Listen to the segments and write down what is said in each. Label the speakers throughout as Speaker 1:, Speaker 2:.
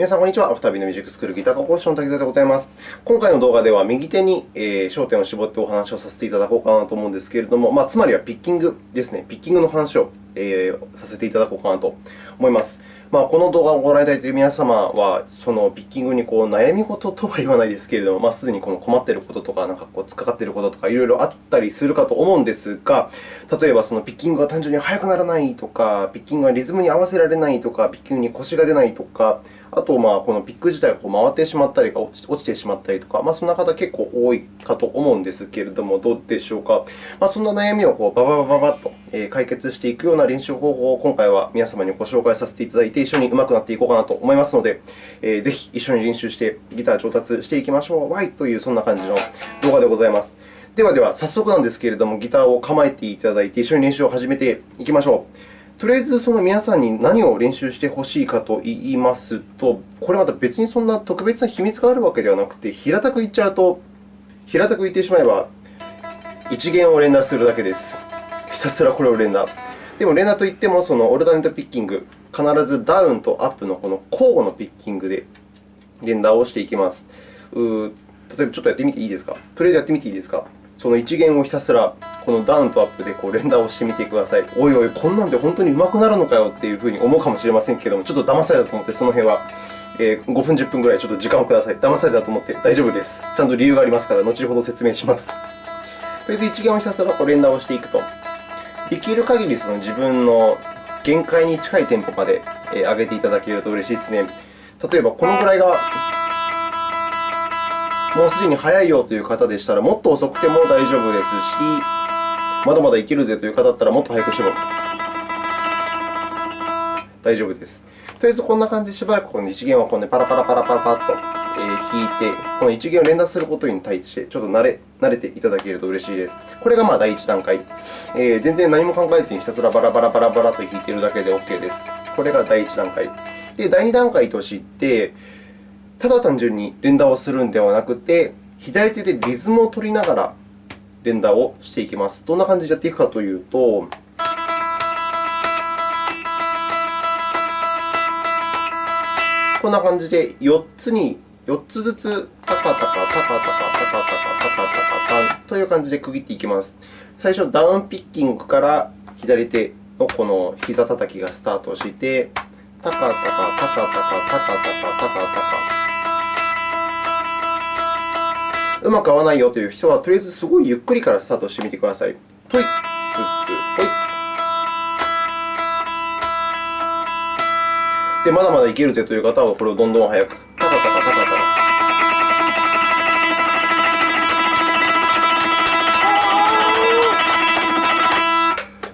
Speaker 1: 皆さん、こんにちは。アフタービーのミュージックスクールギター科講師の滝沢でございます。今回の動画では、右手に焦点を絞ってお話をさせていただこうかなと思うんですけれども、まあ、つまりはピッキングですね。ピッキングの話を、させていただこうかなと思います。まあ、この動画をご覧いただいている皆様は、そのピッキングにこう悩み事とは言わないですけれども、まあ、すでにこの困っていることとか、なんかこう突っかかっていることとか、いろいろあったりするかと思うんですが、例えばそのピッキングが単純に速くならないとか、ピッキングがリズムに合わせられないとか、ピッキングに腰が出ないとか、あと、まあ、このピック自体が回ってしまったり落ちてしまったりとか、まあ、そんな方結構多いかと思うんですけれども、どうでしょうか。まあ、そんな悩みをこうバババババッと解決していくような練習方法を今回は皆様にご紹介させていただいて、一緒に上手くなっていこうかなと思いますので、えー、ぜひ一緒に練習してギター上達していきましょう。わいというそんな感じの動画でございます。ではでは、早速なんですけれども、ギターを構えていただいて、一緒に練習を始めていきましょう。とりあえずその皆さんに何を練習してほしいかと言いますと、これまた別にそんな特別な秘密があるわけではなくて、平たく言っちゃうと、平たく言ってしまえば、一弦を連打するだけです。ひたすらこれを連打。でも、連打といっても、そのオルタネットピッキング、必ずダウンとアップのこの交互のピッキングで連打をしていきます。う例えば、ちょっとやってみていいですか？とりあえずやってみていいですか？その一弦をひたすらこのダウンとアップでこう連打をしてみてください。おいおい、こんなんで本当に上手くなるのかよっていうふうに思うかもしれませんけれども、ちょっと騙されたと思って、その辺はえ5分、10分ぐらいちょっと時間をください。騙されたと思って大丈夫です。ちゃんと理由がありますから、後ほど説明します。とりあえず一弦をひたすらこう連打をしていくと、できる限りその自分の限界に近いテンポまで上げていただけると嬉しいですね。例えば、このぐらいがもうすでに速いよという方でしたら、もっと遅くても大丈夫ですし、まだまだいけるぜという方だったら、もっと速くしても大丈夫です。とりあえず、こんな感じでしばらくこの一弦をこう、ね、パラパラパラパラパラと弾いて、この一弦を連打することに対して、ちょっと慣れ慣れていただけると嬉しいです。これがまあ第一段階。えー、全然何も考えずにひたすらバラバラバラバラと弾いているだけで OK です。これが第一段階。で、第二段階として、ただ単純に連打をするのではなくて、左手でリズムを取りながら連打をしていきます。どんな感じでやっていくかというと、こんな感じで4つに4つずつタカタカタカタカタカタカタカタカという感じで区切っていきます。最初、ダウンピッキングから左手のこの膝叩きがスタートして、タカタカタカタカタカタカタカタカうまく合わないよという人は、とりあえずすごいゆっくりからスタートしてみてください。トイッ、ツッツ、トイで、まだまだいけるぜという方は、これをどんどん速く。タカタカタカタカ。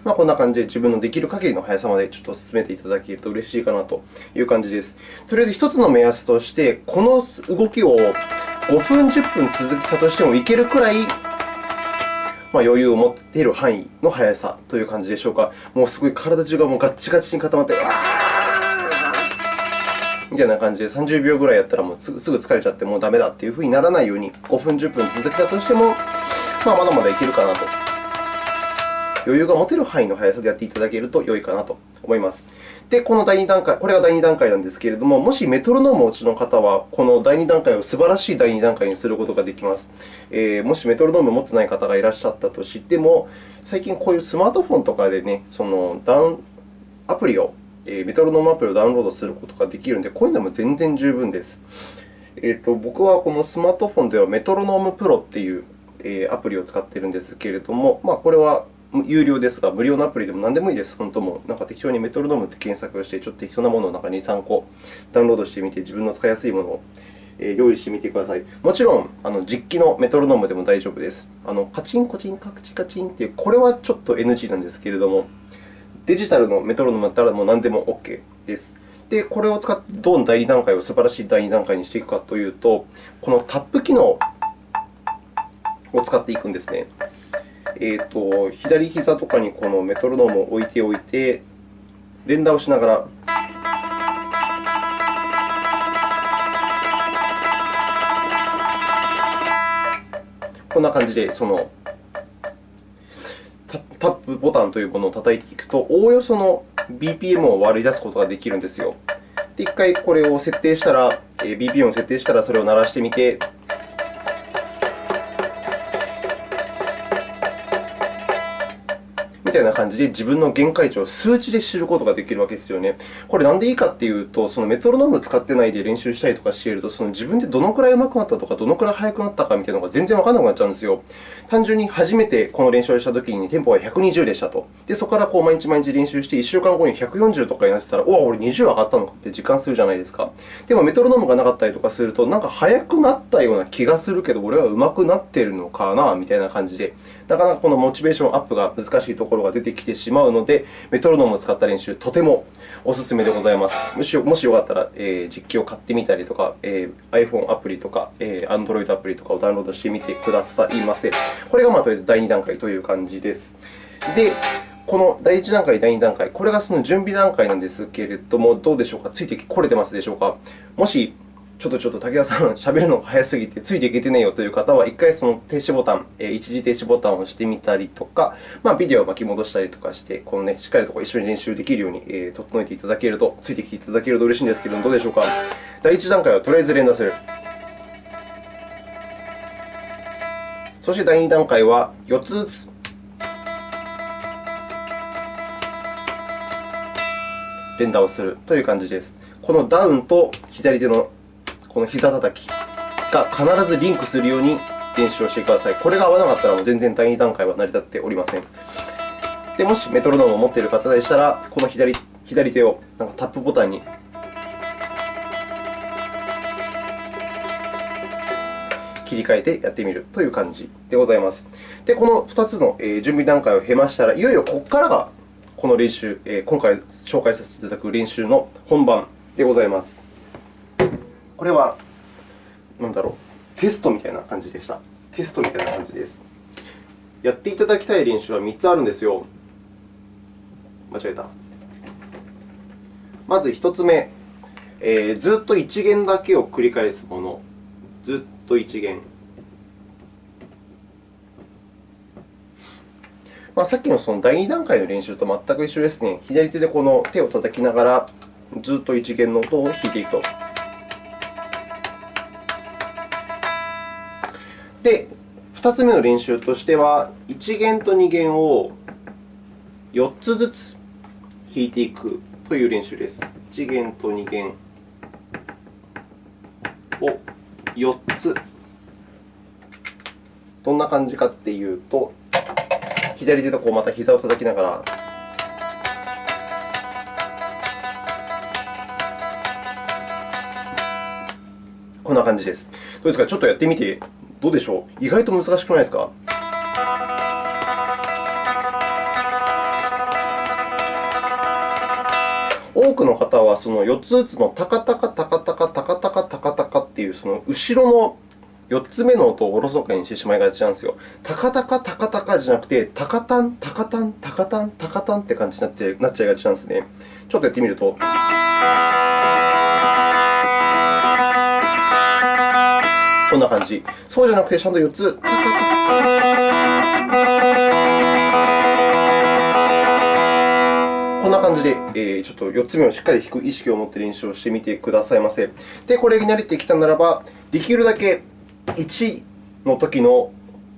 Speaker 1: まあ、こんな感じで自分のできる限りの速さまでちょっと進めていただけると嬉しいかなという感じです。とりあえず1つの目安として、この動きを5分、10分続けたとしてもいけるくらい、まあ、余裕を持っている範囲の速さという感じでしょうか。もうすごい体中がもうガッチガチに固まって、みたいな感じで30秒ぐらいやったらもうすぐ疲れちゃってもうダメだっていうふうにならないように5分、10分続けたとしても、まあ、まだまだいけるかなと。余裕が持てる範囲の速さでやっていただけると良いかなと思います。で、この第2段階、これが第2段階なんですけれども、もしメトロノームをお持ちの方は、この第2段階を素晴らしい第2段階にすることができます。えー、もしメトロノームを持っていない方がいらっしゃったとしても、最近こういうスマートフォンとかで、ね、そのダウンアプリをえ、メトロノームアプリをダウンロードすることができるので、こういうのも全然十分です。えーと、僕はこのスマートフォンではメトロノームプロというアプリを使っているんですけれども、まあ、これは有料ですが、無料のアプリでも何でもいいです。本当もなんか適当にメトロノームって検索をして、ちょっと適当なものをなんか2、3個ダウンロードしてみて、自分の使いやすいものを用意してみてください。もちろん、あの実機のメトロノームでも大丈夫です。あのカチンコチン、カチカチンという、これはちょっと NG なんですけれども、デジタルのメトロノームだったらもう何でも OK です。で、これを使ってどう第2段階を素晴らしい第2段階にしていくかというと、このタップ機能を使っていくんですね。えーと、左膝とかにこのメトロノームを置いておいて、連打をしながらこんな感じでそのタップボタンというものを叩いていくと、おおよその BPM を割り出すことができるんですよ。で、1回これを設定したら、BPM を設定したら、それを鳴らしてみて、たいな感じで自分の限界値を数値で知ることができるわけですよね。これなんでいいかっていうと、そのメトロノームを使ってないで練習したりとかしていると、その自分でどのくらい上手くなったとか、どのくらい速くなったかみたいなのが全然わからなくなっちゃうんですよ。単純に初めてこの練習をしたときにテンポが120でしたと。で、そこからこう毎日毎日練習して、1週間後に140とかになってたら、おお、俺20上がったのかって実感するじゃないですか。でもメトロノームがなかったりとかすると、なんか速くなったような気がするけど、俺は上手くなっているのかなみたいな感じで、なかなかこのモチベーションアップが難しいところが出てきてしまうので、メトロノームを使った練習、とてもお勧めでございます。もしもしよかったら、えー、実機を買ってみたりとか、えー、iPhone アプリとか、えー、Android アプリとかをダウンロードしてみてくださいませ。これがまあとりあえず第2段階という感じです。で、この第1段階、第2段階、これがその準備段階なんですけれども、どうでしょうか、ついてこれてますでしょうか？もしちょっとちょっと武田さん、喋るのが早すぎてついていけてねえよという方は、1回その停止ボタン、一時停止ボタンを押してみたりとか、まあ、ビデオを巻き戻したりとかして、このね、しっかりと一緒に練習できるように整えていただけると、ついてきていただけると嬉しいんですけれども、どうでしょうか？第1段階はとりあえず連打する。そして第2段階は4つずつ。連打をするという感じです。このダウンと左手のこの膝叩きが必ずリンクするように練習をしてください。これが合わなかったら全然第2段階は成り立っておりません。でもしメトロノームを持っている方でしたら、この左左手をなんかタップボタンに切り替えてやってみるという感じでございます。で、この2つの準備段階を経ましたら、いよいよここからがこの練習、今回紹介させていただく練習の本番でございます。これは、なんだろう、テストみたいな感じでした。テストみたいな感じです。やっていただきたい練習は3つあるんですよ。間違えた。まず1つ目、えー、ずっと1弦だけを繰り返すもの。ずっと1弦。まあ、さっきのその第2段階の練習と全く一緒ですね。左手でこの手を叩きながら、ずっと1弦の音を弾いていくと。で、2つ目の練習としては、1弦と2弦を4つずつ弾いていくという練習です。1弦と2弦を4つ。どんな感じかっていうと、左手とこうまた膝を叩きながら、こんな感じです。どうですか？ちょっとやってみてどうでしょう？意外と難しくないですか？多くの方はその4つずつのタカタカタカタカタカタカタカタカっていうその後ろの4つ目の音をおろそかにしてしまいがちなんですよ。タカタカタカタカじゃなくて、タカタン、タカタン、タカタン、タカタンって感じになっちゃいがちなんですね。ちょっとやってみると。こんな感じ。そうじゃなくて、ちゃんと4つ。こんな感じで、えー、ちょっと4つ目をしっかり弾く意識を持って練習をしてみてくださいませ。で、これに慣れてきたならば、できるだけ1の時の、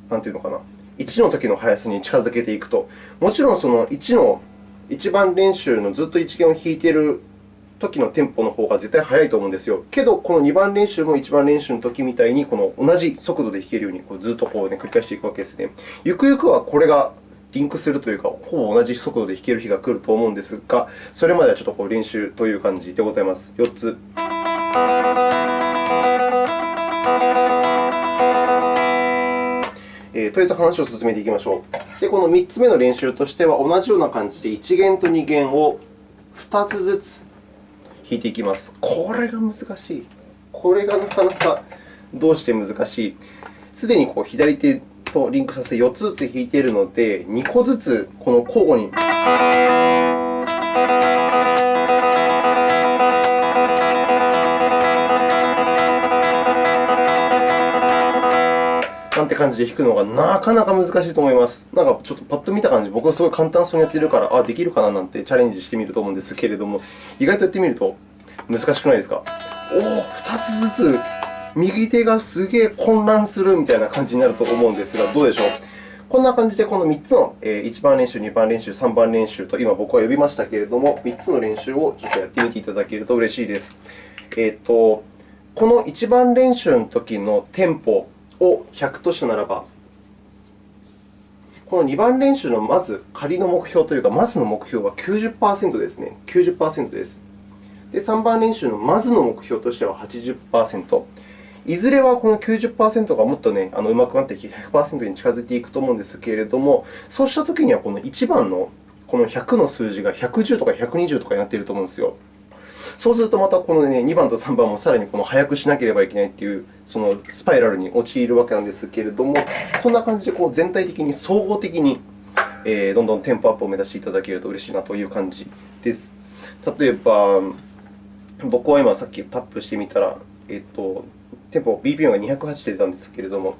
Speaker 1: なんていうのかな、1の時の速さに近づけていくと。もちろん、その1の1番練習のずっと1弦を弾いている時のテンポの方が絶対速いと思うんですよ。けど、この2番練習も1番練習の時みたいに、この同じ速度で弾けるようにこうずっとこう、ね、繰り返していくわけですね。ゆくゆくはこれがリンクするというか、ほぼ同じ速度で弾ける日が来ると思うんですが、それまではちょっとこう練習という感じでございます。4つ。えー、とりあえず話を進めていきましょう。で、この3つ目の練習としては、同じような感じで1弦と2弦を2つずつ引いていきます。これが難しい。これがなかなかどうして難しい？すでにこう左手とリンクさせて4つずつ弾いているので、2個ずつこの交互に。感じで弾くのがなかなか難しいと思います。なんかちょっとパッと見た感じ、僕はすごい簡単そうにやっているから、あ、できるかななんてチャレンジしてみると思うんですけれども、意外とやってみると難しくないですか？おお、2つずつ、右手がすげえ混乱するみたいな感じになると思うんですが、どうでしょう？こんな感じで、この3つの1番練習、2番練習、3番練習と今僕は呼びましたけれども、3つの練習をちょっとやってみていただけると嬉しいです。えーと、この1番練習の時のテンポを100としたならば、この2番練習のまず仮の目標というか、まずの目標は90%ですね。90%です。で、3番練習のまずの目標としては80%。いずれはこの90%がもっとね、あのうまくなってきて100%に近づいていくと思うんですけれども、そうしたときにはこの1番のこの100の数字が110とか120とかになっていると思うんですよ。そうするとまたこの、ね、2番と3番もさらにこの速くしなければいけないというそのスパイラルに陥るわけなんですけれども、そんな感じでこう全体的に総合的に、えー、どんどんテンポアップを目指していただけると嬉しいなという感じです。例えば、僕は今さっきタップしてみたら、えっと、テンポ BPM が208で出たんですけれども、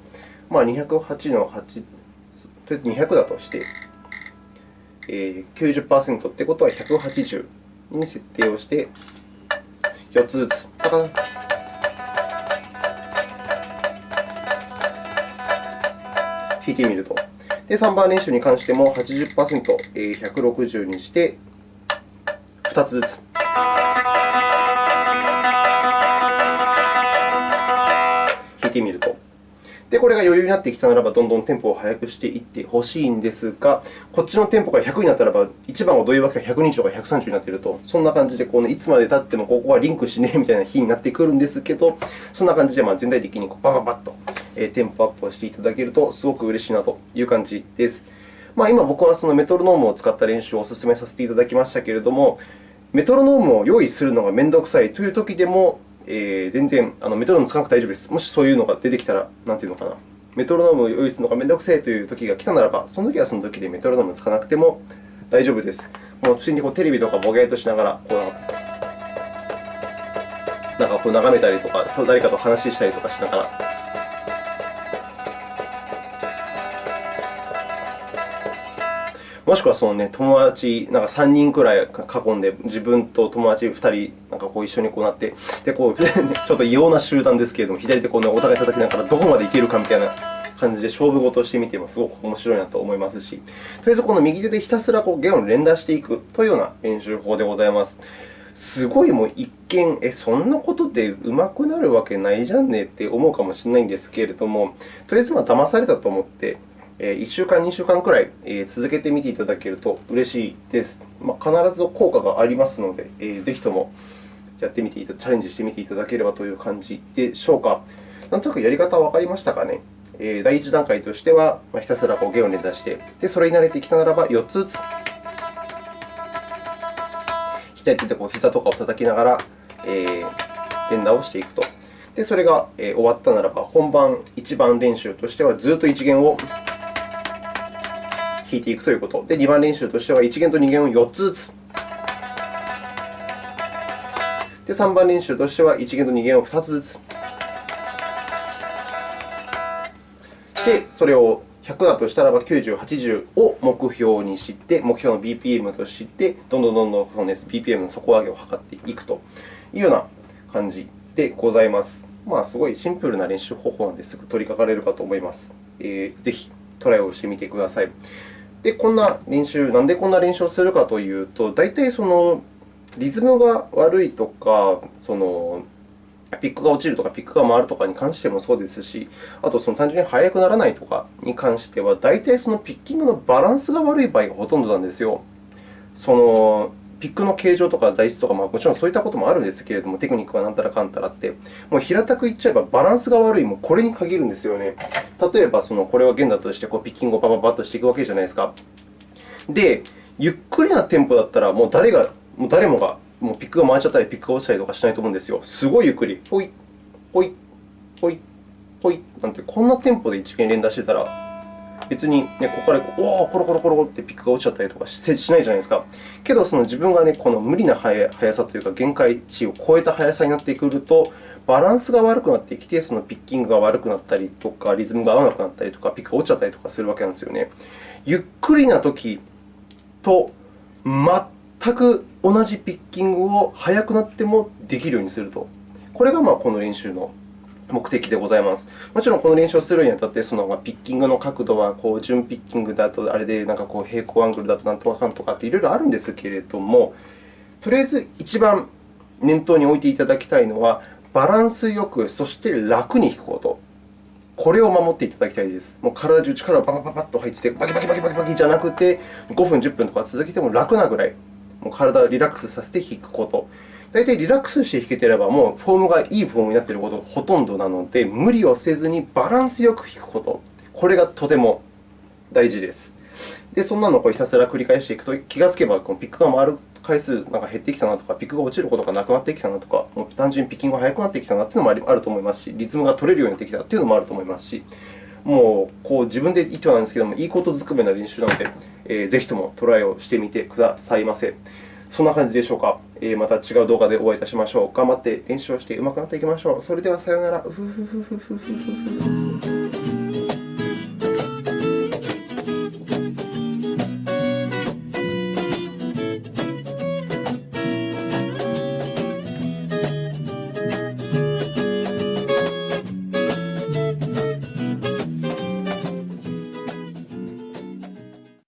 Speaker 1: まあ、208の8、とりあえず200だとして、えー、90%ってことは180に設定をして、4つずつ。パカン弾いてみると。で、3番練習に関しても80%、えー、160にして、2つずつ。で、これが余裕になってきたならば、どんどんテンポを速くしていってほしいんですが、こっちのテンポが100になったらば、1番はどういうわけか120とか130になっていると、そんな感じでこのいつまで経ってもここはリンクしねえみたいな日になってくるんですけど、そんな感じでま全体的にこうバババッとテンポアップをしていただけると、すごく嬉しいなという感じです。まあ、今、僕はそのメトロノームを使った練習をお勧めさせていただきましたけれども、メトロノームを用意するのが面倒くさいというときでも、えー、全然あのメトロノーム使わなくて大丈夫です。もしそういうのが出てきたら、なんていうのかな、メトロノームを用意するのがめんどくせえという時が来たならば、その時はその時でメトロノームを使わなくても大丈夫です。もう普通にこうテレビとかボケーとしながら、こうなんかこう眺めたりとか、誰かと話したりとかしながら。もしくはその、ね、友達なんか3人くらい囲んで、自分と友達2人なんかこう一緒にこうなって、でこう ちょっと異様な集団ですけれども、左手こう、ね、お互い叩きながらどこまでいけるかみたいな感じで勝負事をしてみてもすごく面白いなと思いますし、とりあえずこの右手でひたすらこう弦を連打していくというような練習法でございます。すごいもう一見、え、そんなことで上手くなるわけないじゃんねって思うかもしれないんですけれども、とりあえずまあ騙されたと思って、1週間、2週間くらい続けてみていただけると嬉しいです。まあ、必ず効果がありますので、ぜひともやってみて、チャレンジしてみていただければという感じでしょうか。なんとなくやり方はわかりましたかね。第一段階としては、まあひたすらこう弦を連打して、でそれに慣れてきたならば4つずつ。左手でこう膝とかを叩きながら、えー、連打をしていくと。で、それが終わったならば、本番1番練習としては、ずっと1弦を弾いていくということ。で、2番練習としては1弦と2弦を4つずつ。で、3番練習としては1弦と2弦を2つずつ。で、それを100だとしたらば90、80を目標にして、目標の BPM として、どんどんどんどんこの、ね、BPM の底上げを図っていくというような感じでございます。まあ、すごいシンプルな練習方法なのですぐ取り掛かれるかと思います。えー、ぜひトライをしてみてください。で、こんな練習、なんでこんな練習をするかというと、大体そのリズムが悪いとか、そのピックが落ちるとか、ピックが回るとかに関してもそうですし、あとその単純に速くならないとかに関しては、大体そのピッキングのバランスが悪い場合がほとんどなんですよ。そのピックの形状とか材質とか、まあ、もちろんそういったこともあるんですけれども、テクニックはなんたらかんたらって、もう平たく言っちゃえばバランスが悪い、もうこれに限るんですよね。例えば、そのこれは弦だとしてこうピッキングをパパパッとしていくわけじゃないですか。で、ゆっくりなテンポだったら、もう誰が、もう誰もがもうピックが回っちゃったり、ピックが落ちたりとかしないと思うんですよ。すごいゆっくり、ほい、ほい、ほい、ほいなんて、こんなテンポで一弦連打してたら、別に、ね、ここからおー、コロコロコロってピックが落ちちゃったりとかしないじゃないですか。けど、その自分が、ね、この無理な速さというか、限界値を超えた速さになってくると、バランスが悪くなってきて、そのピッキングが悪くなったりとか、リズムが合わなくなったりとか、ピックが落ちちゃったりとかするわけなんですよね。ゆっくりなときと全全く同じピッキングを速くなってもできるようにすると。これがまあこの練習の目的でございます。もちろん、この練習をするにあたって、そのピッキングの角度はこう準ピッキングだと、あれでなんかこう平行アングルだとなんとかかんとかっていろいろあるんですけれども、とりあえず一番念頭に置いていただきたいのは、バランスよく、そして楽に弾くこと。これを守っていただきたいです。もう体中力がパパパパッと入ってて、バキバキバキバキバキじゃなくて、5分、10分とか続けても楽なぐらい、もう体をリラックスさせて弾くこと。大体リラックスして弾けていれば、もうフォームがいいフォームになっていることがほとんどなので、無理をせずにバランスよく弾くこと。これがとても大事です。で、そんなのをひたすら繰り返していくと、気がつけばこのピックが回る回数なんか減ってきたなとか、ピックが落ちることがなくなってきたなとか、もう単純にピッキングが速くなってきたなというのもあると思いますし、リズムが取れるようになってきたというのもあると思いますし、もうこう自分で言ってはなんですけども、いいことずくめな練習なので、えー、ぜひともトライをしてみてくださいませ。そんな感じでしょうか？えー、また違う動画でお会いいたしましょう。頑張って練習をして上手くなっていきましょう。それではさようなら。